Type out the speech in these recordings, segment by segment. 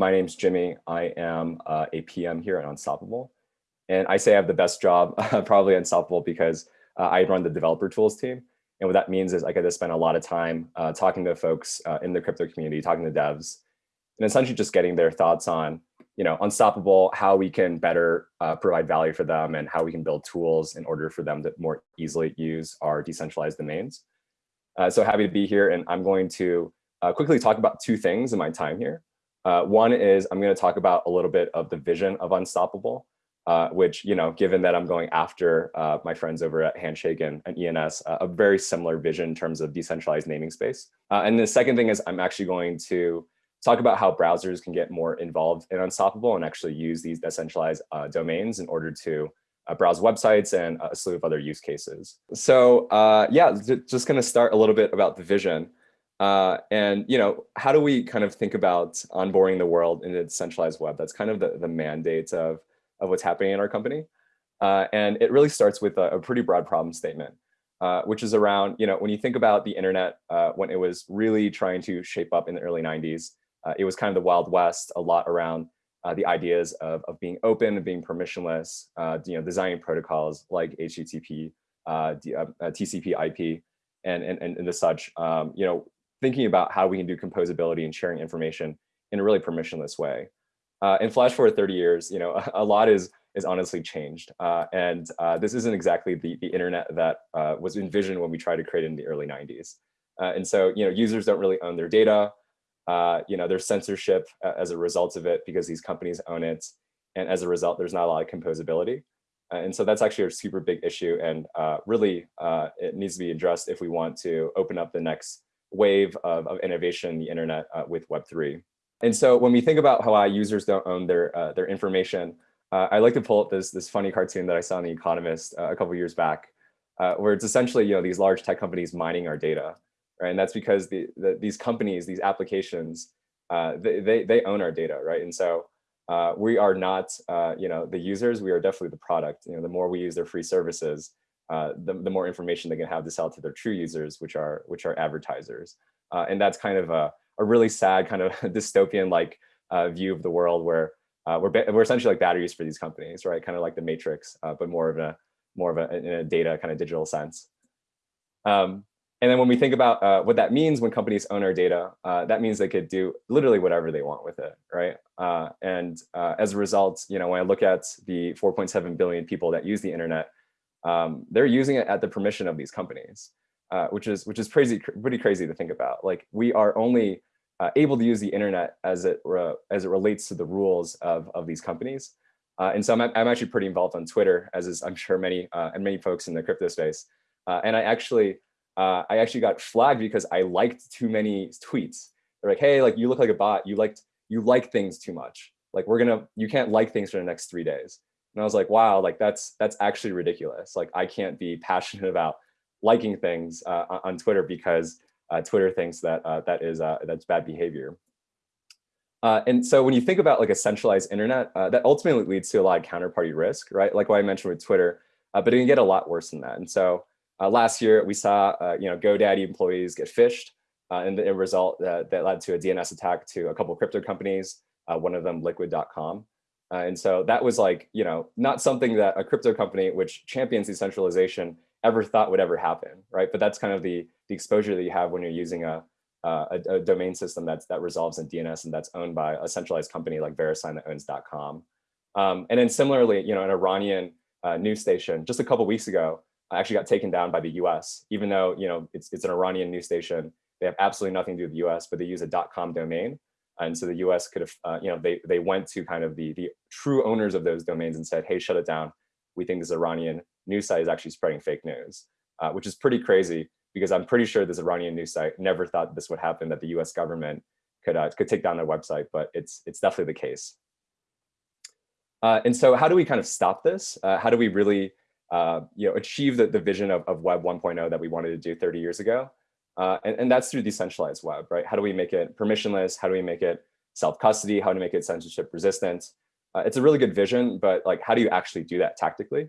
my name's Jimmy. I am uh, a PM here at Unstoppable. And I say I have the best job, probably Unstoppable, because uh, I run the developer tools team. And what that means is I get to spend a lot of time uh, talking to folks uh, in the crypto community, talking to devs, and essentially just getting their thoughts on, you know, Unstoppable, how we can better uh, provide value for them and how we can build tools in order for them to more easily use our decentralized domains. Uh, so happy to be here. And I'm going to quickly talk about two things in my time here. Uh, one is I'm going to talk about a little bit of the vision of Unstoppable, uh, which, you know, given that I'm going after uh, my friends over at Handshake and, and ENS, uh, a very similar vision in terms of decentralized naming space. Uh, and the second thing is I'm actually going to talk about how browsers can get more involved in Unstoppable and actually use these decentralized uh, domains in order to browse websites and a slew of other use cases. So yeah, just going to start a little bit about the vision. Uh, and you know, how do we kind of think about onboarding the world in a decentralized web? That's kind of the, the mandate of, of what's happening in our company. Uh, and it really starts with a, a pretty broad problem statement, uh, which is around, you know, when you think about the internet, uh, when it was really trying to shape up in the early 90s, uh, it was kind of the Wild West, a lot around uh, the ideas of, of being open and being permissionless, you know, designing protocols like HTTP, TCP, IP, and, and, and the such, um, you know, thinking about how we can do composability and sharing information in a really permissionless way. Uh, and flash forward 30 years, you know, a, a lot is is honestly changed. Uh, and uh, this isn't exactly the, the internet that uh, was envisioned when we tried to create it in the early 90s. Uh, and so, you know, users don't really own their data. Uh, you know, there's censorship as a result of it because these companies own it. And as a result, there's not a lot of composability. and so that's actually a super big issue. And really, it needs to be addressed if we want to open up the next wave of, of innovation in the internet uh, with Web3. And so when we think about how users don't own their, uh, their information, uh, I like to pull up this, this funny cartoon that I saw in The Economist uh, a couple years back, uh, where it's essentially you know, these large tech companies mining our data. Right? And that's because the, the, these companies, these applications, they, they, they own our data, right? And so uh, we are not, uh, you know, the users, we are definitely the product. You know, the more we use their free services, uh, the, the more information they can have to sell to their true users, which are which are advertisers. Uh, and that's kind of a, a really sad kind of dystopian like uh, view of the world where uh, we're, we're essentially like batteries for these companies, right? Kind of like the matrix, uh, but more of a more of a, in a data kind of digital sense. Um, and then when we think about uh, what that means when companies own our data, that means they could do literally whatever they want with it, right? and as a result, you know, when I look at the 4.7 billion people that use the internet, um, they're using it at the permission of these companies, uh, which is which is crazy, pretty crazy to think about. Like we are only uh, able to use the internet as it as it relates to the rules of of these companies. Uh, and so I'm, I'm actually pretty involved on Twitter, as is I'm sure many uh, and many folks in the crypto space. Uh, and I actually uh, I actually got flagged because I liked too many tweets. They're like, hey, like you look like a bot. You liked you like things too much. Like we're gonna you can't like things for the next three days. And I was like, wow, like that's that's actually ridiculous. Like I can't be passionate about liking things uh, on Twitter because uh, Twitter thinks that uh, that is uh, that's bad behavior. Uh, and so when you think about like a centralized internet, uh, that ultimately leads to a lot of counterparty risk, right? Like what I mentioned with Twitter, but it can get a lot worse than that. And so last year we saw, you know, GoDaddy employees get phished, and the result that that led to a DNS attack to a couple of crypto companies, one of them Liquid.com. Uh, and so that was like, you know, not something that a crypto company which champions decentralization ever thought would ever happen, right? But that's kind of the, the exposure that you have when you're using a, a, a, domain system that's, that resolves in DNS and that's owned by a centralized company like VeriSign that owns .com. Um, and then similarly, you know, an Iranian uh, news station just a couple weeks ago actually got taken down by the US, even though, you know, it's, it's an Iranian news station. They have absolutely nothing to do with the US, but they use a .com domain. And so the US could have, uh, you know, they, they went to kind of the, the true owners of those domains and said, hey, shut it down. We think this Iranian news site is actually spreading fake news, uh, which is pretty crazy because I'm pretty sure this Iranian news site never thought this would happen, that the US government could, uh, could take down their website, but it's, it's definitely the case. Uh, and so how do we kind of stop this? Uh, how do we really uh, you know, achieve the, the vision of, of Web 1.0 that we wanted to do 30 years ago? Uh, and, and that's through decentralized web, right? How do we make it permissionless? How do we make it self-custody? How do we make it censorship resistant? Uh, it's a really good vision, but like, how do you actually do that tactically?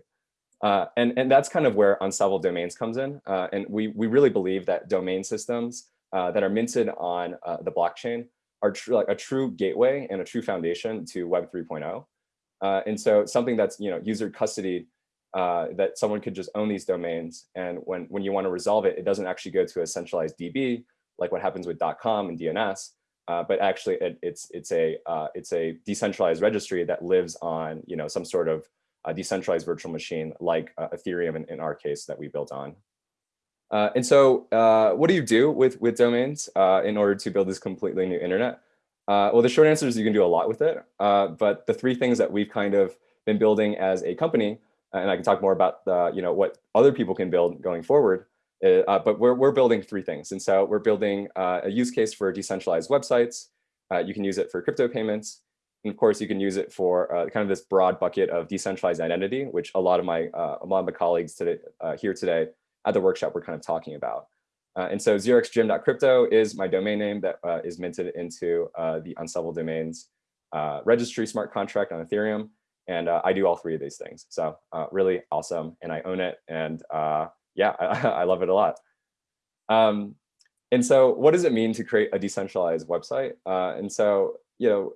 Uh, and, and that's kind of where unstoppable domains comes in. Uh, and we, we really believe that domain systems uh, that are minted on uh, the blockchain are true like a true gateway and a true foundation to Web 3.0. Uh, and so something that's you know user custody uh, that someone could just own these domains. And when, when you want to resolve it, it doesn't actually go to a centralized DB, like what happens with .com and DNS, uh, but actually it, it's, it's, a, uh, it's a decentralized registry that lives on you know, some sort of decentralized virtual machine like uh, Ethereum in, in, our case that we built on. Uh, and so uh, what do you do with, with domains in order to build this completely new internet? well, the short answer is you can do a lot with it. but the three things that we've kind of been building as a company and I can talk more about the, you know, what other people can build going forward. Uh, uh, but we're, we're building three things. And so we're building uh, a use case for decentralized websites. Uh, you can use it for crypto payments. And of course, you can use it for uh, kind of this broad bucket of decentralized identity, which a lot of my, uh, a lot of my colleagues today, here today at the workshop were kind of talking about. and so 0xgem.crypto is my domain name that is minted into the Unstoppable Domains registry smart contract on Ethereum. And uh, I do all three of these things. So uh, really awesome. And I own it. And uh, yeah, I, I, love it a lot. Um, and so what does it mean to create a decentralized website? Uh, and so, you know,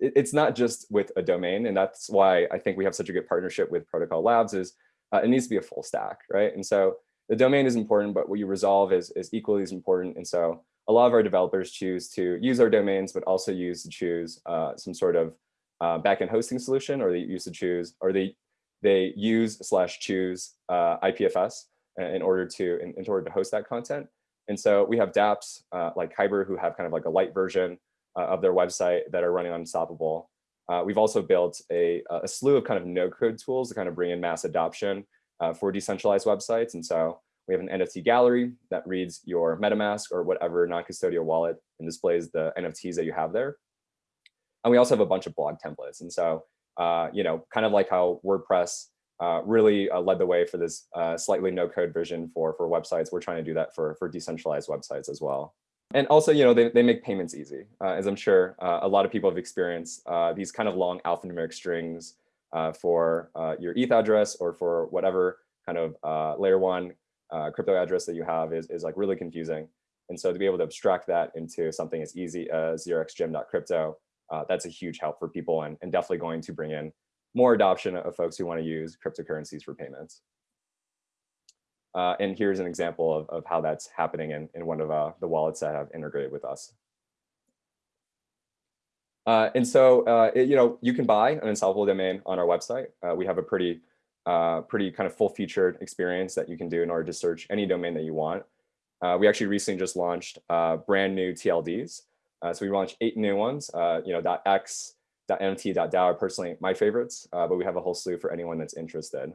it, it's not just with a domain. And that's why I think we have such a good partnership with Protocol Labs is uh, it needs to be a full stack, right? And so the domain is important, but what you resolve is, is equally as important. And so a lot of our developers choose to use our domains, but also use to choose uh, some sort of uh, backend hosting solution, or they use to choose, or they they use slash choose uh, IPFS in order to in, in, order to host that content. And so we have dApps uh, like Kyber who have kind of like a light version uh, of their website that are running on Unstoppable. Uh, we've also built a, a slew of kind of no code tools to kind of bring in mass adoption uh, for decentralized websites. And so we have an NFT gallery that reads your MetaMask or whatever non-custodial wallet and displays the NFTs that you have there. And we also have a bunch of blog templates. And so, uh, you know, kind of like how WordPress uh, really uh, led the way for this uh, slightly no code vision for, for websites, we're trying to do that for, for decentralized websites as well. And also, you know, they, they make payments easy, uh, as I'm sure uh, a lot of people have experienced these kind of long alphanumeric strings for your ETH address or for whatever kind of layer one crypto address that you have is, is like really confusing. And so to be able to abstract that into something as easy as 0xgem.crypto uh, that's a huge help for people and, and definitely going to bring in more adoption of folks who want to use cryptocurrencies for payments. Uh, and here's an example of, of how that's happening in, in one of uh, the wallets that have integrated with us. Uh, and so, uh, it, you know, you can buy an unstoppable domain on our website. Uh, we have a pretty, uh, pretty kind of full featured experience that you can do in order to search any domain that you want. we actually recently just launched brand new TLDs. Uh, so we launched eight new ones, uh, you know, .x, .nft, .dao are personally my favorites, uh, but we have a whole slew for anyone that's interested.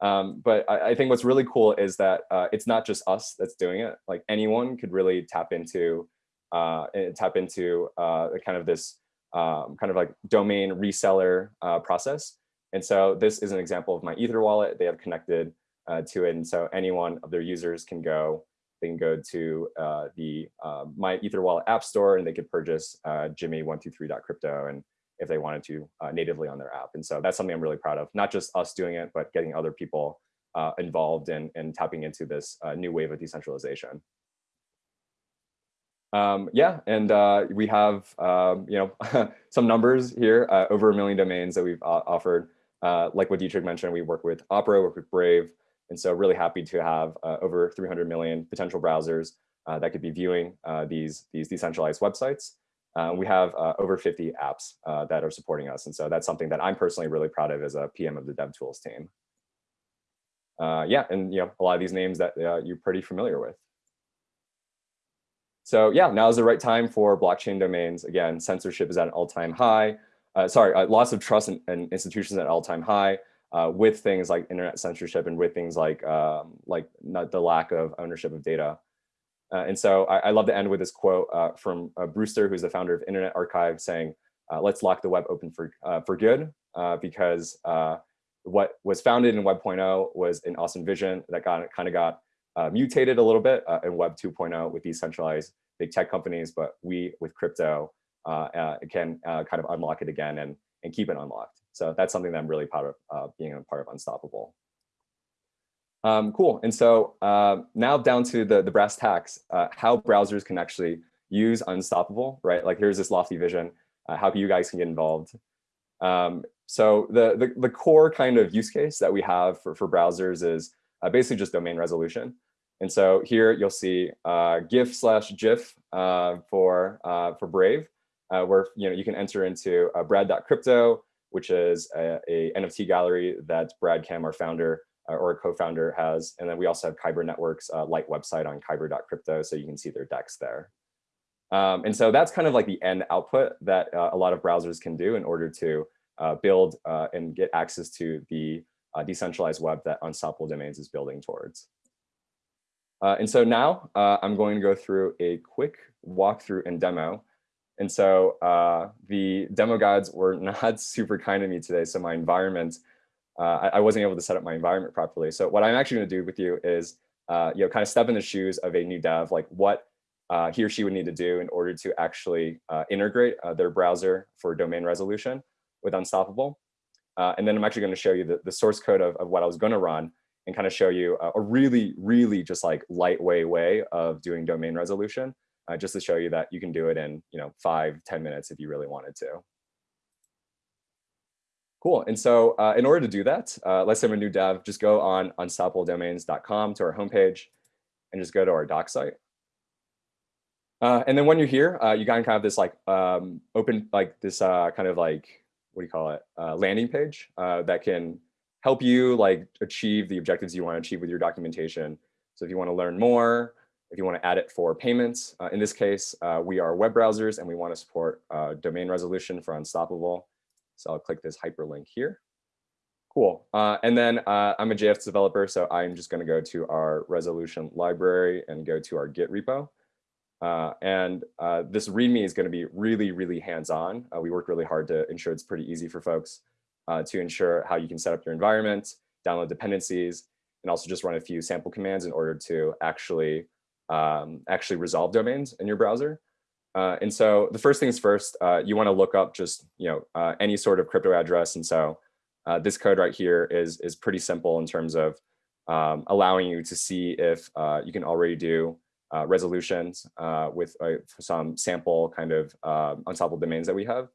Um, but I, I, think what's really cool is that uh, it's not just us that's doing it. Like anyone could really tap into uh, tap into uh, kind of this um, kind of like domain reseller process. And so this is an example of MyEtherWallet. They have connected to it. And so any one of their users can go they can go to uh, the uh, MyEtherWallet app store and they could purchase uh, Jimmy123.crypto and if they wanted to uh, natively on their app. And so that's something I'm really proud of, not just us doing it, but getting other people uh, involved in, in tapping into this uh, new wave of decentralization. Um, yeah, and we have um, you know some numbers here, over a million domains that we've offered. like what Dietrich mentioned, we work with Opera, we work with Brave, and so really happy to have uh, over 300 million potential browsers uh, that could be viewing uh, these, these decentralized websites. Uh, we have uh, over 50 apps uh, that are supporting us. And so that's something that I'm personally really proud of as a PM of the DevTools team. yeah, and you know a lot of these names that you're pretty familiar with. So yeah, now is the right time for blockchain domains. Again, censorship is at an all-time high. sorry, loss of trust in, in institutions at all-time high uh, with things like internet censorship and with things like um, like the lack of ownership of data. Uh, and so I, I, love to end with this quote uh, from uh, Brewster, who's the founder of Internet Archive, saying, uh, let's lock the web open for, uh, for good, because what was founded in Web 0.0 was an awesome vision that got kind of got mutated a little bit in Web 2.0 with these centralized big tech companies, but we with crypto can kind of unlock it again and, and keep it unlocked. So that's something that I'm really proud of uh, being a part of Unstoppable. Um, cool. And so uh, now down to the, the brass tacks, uh, how browsers can actually use Unstoppable, right? Like here's this lofty vision, uh, how you guys can get involved. Um, so the, the, the, core kind of use case that we have for, for browsers is uh, basically just domain resolution. And so here you'll see uh, GIF slash GIF for, for Brave, uh, where you know you can enter into uh, brad.crypto, which is a, a, NFT gallery that Brad Kam, our founder uh, or co-founder has. And then we also have Kyber Networks uh, light website on kyber.crypto, so you can see their DEX there. Um, and so that's kind of like the end output that uh, a lot of browsers can do in order to uh, build uh, and get access to the decentralized web that Unstoppable Domains is building towards. and so now I'm going to go through a quick walkthrough and demo and so uh, the demo gods were not super kind to me today. So my environment, uh, I, I, wasn't able to set up my environment properly. So what I'm actually gonna do with you is, uh, you know, kind of step in the shoes of a new dev, like what uh, he or she would need to do in order to actually uh, integrate uh, their browser for domain resolution with Unstoppable. and then I'm actually gonna show you the, the source code of, of what I was gonna run and kind of show you a, a really, really just like lightweight way of doing domain resolution uh, just to show you that you can do it in you know five ten minutes if you really wanted to. Cool. And so uh, in order to do that, uh, let's say I'm a new dev, just go on unstoppabledomains.com to our homepage and just go to our doc site. Uh, and then when you're here, uh, you kind of this like um, open, like this uh, kind of like, what do you call it, uh, landing page that can help you like achieve the objectives you want to achieve with your documentation. So if you want to learn more, if you want to add it for payments, uh, in this case, uh, we are web browsers and we want to support uh, domain resolution for Unstoppable. So I'll click this hyperlink here. Cool. Uh, and then uh, I'm a JS developer, so I'm just going to go to our resolution library and go to our Git repo. Uh, and this README is going to be really, really hands-on. we work really hard to ensure it's pretty easy for folks to ensure how you can set up your environment, download dependencies, and also just run a few sample commands in order to actually um, actually resolve domains in your browser. Uh, and so the first things first, uh, you want to look up just you know uh, any sort of crypto address. And so uh, this code right here is is pretty simple in terms of um, allowing you to see if uh, you can already do uh, resolutions with some sample kind of um, unstoppable domains that we have.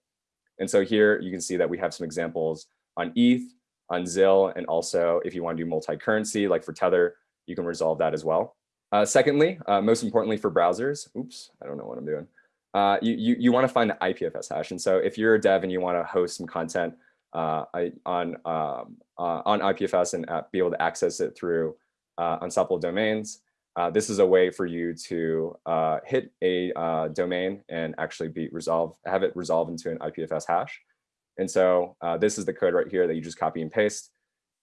And so here you can see that we have some examples on ETH, on ZIL, and also if you want to do multi-currency, like for Tether, you can resolve that as well. Uh, secondly, uh, most importantly for browsers, oops, I don't know what I'm doing. Uh, you, you, you want to find the IPFS hash. And so if you're a dev and you want to host some content uh, on, um, uh, on IPFS and be able to access it through uh, unstoppable domains, this is a way for you to hit a domain and actually be resolved, have it resolve into an IPFS hash. And so this is the code right here that you just copy and paste.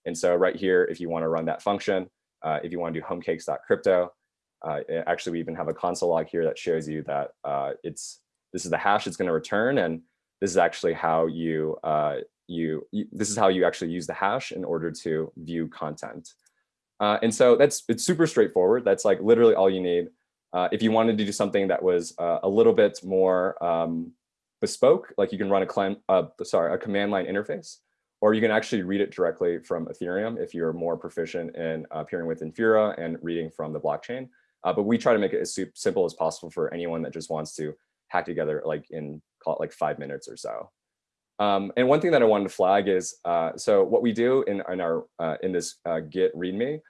And so right here, if you want to run that function, if you want to do homecakes.crypto, uh, actually, we even have a console log here that shows you that uh, it's this is the hash it's going to return, and this is actually how you, uh, you, this is how you actually use the hash in order to view content. Uh, and so that's it's super straightforward. That's like literally all you need. Uh, if you wanted to do something that was uh, a little bit more um, bespoke, like you can run a, clan, sorry, a command line interface, or you can actually read it directly from Ethereum if you're more proficient in appearing with Infura and reading from the blockchain. Uh, but we try to make it as simple as possible for anyone that just wants to hack together like in call it like five minutes or so. Um, and one thing that I wanted to flag is, uh, so what we do in, in our uh, in this uh, Git README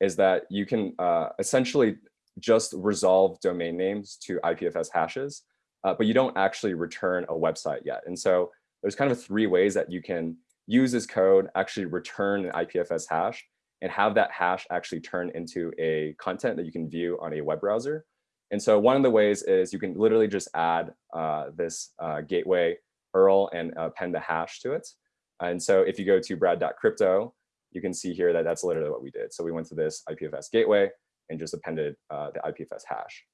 is that you can uh, essentially just resolve domain names to IPFS hashes, uh, but you don't actually return a website yet. And so there's kind of three ways that you can use this code, actually return an IPFS hash, and have that hash actually turn into a content that you can view on a web browser. And so one of the ways is you can literally just add uh, this uh, gateway URL and append the hash to it. And so if you go to brad.crypto, you can see here that that's literally what we did. So we went to this IPFS gateway and just appended uh, the IPFS hash.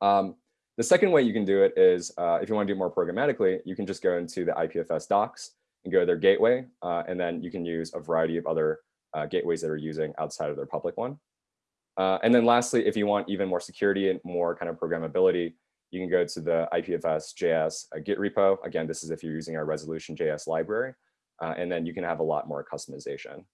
Um, the second way you can do it is uh, if you want to do more programmatically, you can just go into the IPFS docs and go to their gateway, uh, and then you can use a variety of other uh, gateways that are using outside of their public one. Uh, and then lastly, if you want even more security and more kind of programmability, you can go to the IPFS JS uh, Git repo. Again, this is if you're using our resolution JS library, uh, and then you can have a lot more customization.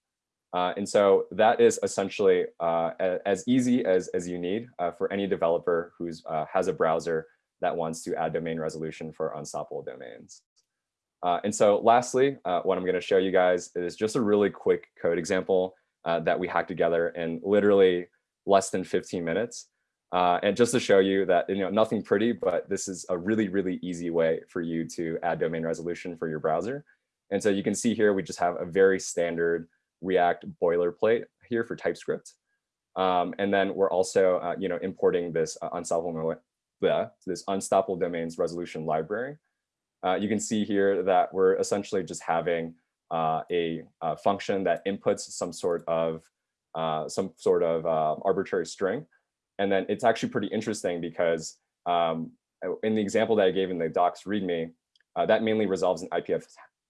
Uh, and so that is essentially uh, as easy as, as you need for any developer who has a browser that wants to add domain resolution for unstoppable domains. Uh, and so lastly, uh, what I'm going to show you guys is just a really quick code example that we hacked together in literally less than 15 minutes. and just to show you that, you know, nothing pretty, but this is a really, really easy way for you to add domain resolution for your browser. And so you can see here, we just have a very standard React boilerplate here for TypeScript. Um, and then we're also, uh, you know, importing this uh, unstoppable, bleh, this unstoppable domains resolution library. Uh, you can see here that we're essentially just having uh, a, a, function that inputs some sort of uh, some sort of uh, arbitrary string. And then it's actually pretty interesting because um, in the example that I gave in the docs README, that mainly resolves an IPF,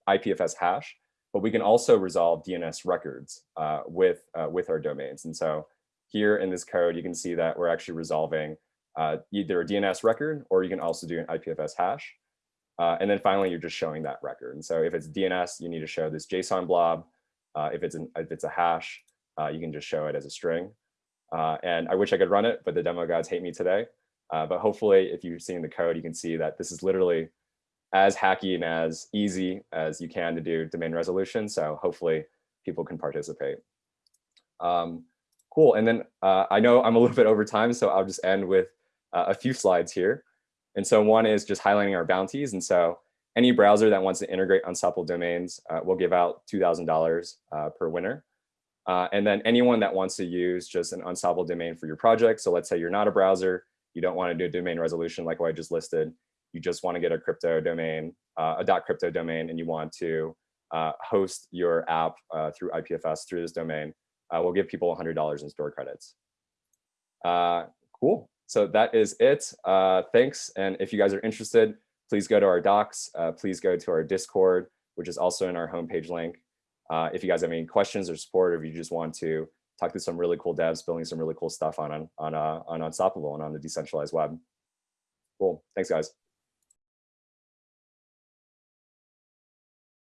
IPFS hash but we can also resolve DNS records uh, with, uh, with our domains. And so here in this code, you can see that we're actually resolving uh, either a DNS record, or you can also do an IPFS hash. Uh, and then finally, you're just showing that record. And so if it's DNS, you need to show this JSON blob. Uh, if, it's an, if it's a hash, uh, you can just show it as a string. and I wish I could run it, but the demo gods hate me today. but hopefully, if you're seeing the code, you can see that this is literally as hacky and as easy as you can to do domain resolution. So hopefully people can participate. Um, cool. And then uh, I know I'm a little bit over time, so I'll just end with uh, a few slides here. And so one is just highlighting our bounties. And so any browser that wants to integrate unstoppable domains uh, will give out $2,000 uh, per winner. Uh, and then anyone that wants to use just an unstoppable domain for your project. So let's say you're not a browser, you don't want to do a domain resolution like what I just listed you just want to get a crypto domain, uh, a .crypto domain, and you want to uh, host your app uh, through IPFS through this domain, we'll give people $100 in store credits. Cool. So that is it. Uh, thanks. And if you guys are interested, please go to our docs. Uh, please go to our Discord, which is also in our homepage link. Uh, if you guys have any questions or support, or if you just want to talk to some really cool devs building some really cool stuff on on on, on Unstoppable and on the decentralized web. Cool. Thanks, guys.